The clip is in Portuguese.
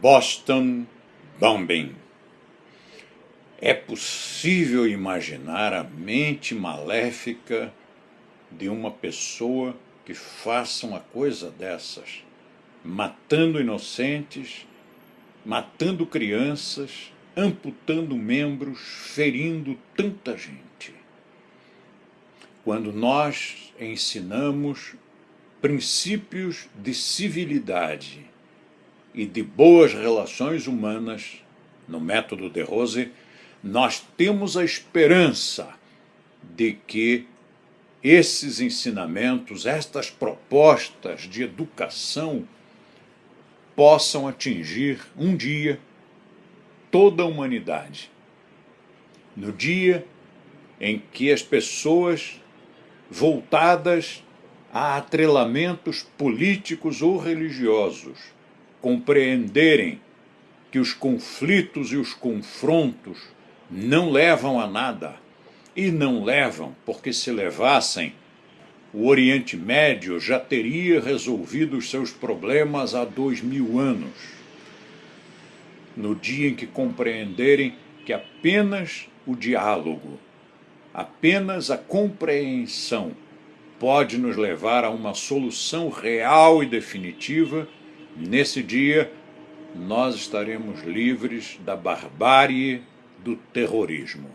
Boston Bombing. É possível imaginar a mente maléfica de uma pessoa que faça uma coisa dessas, matando inocentes, matando crianças, amputando membros, ferindo tanta gente. Quando nós ensinamos princípios de civilidade, e de boas relações humanas, no método de Rose, nós temos a esperança de que esses ensinamentos, estas propostas de educação possam atingir um dia toda a humanidade. No dia em que as pessoas voltadas a atrelamentos políticos ou religiosos compreenderem que os conflitos e os confrontos não levam a nada, e não levam porque se levassem, o Oriente Médio já teria resolvido os seus problemas há dois mil anos. No dia em que compreenderem que apenas o diálogo, apenas a compreensão pode nos levar a uma solução real e definitiva Nesse dia, nós estaremos livres da barbárie do terrorismo.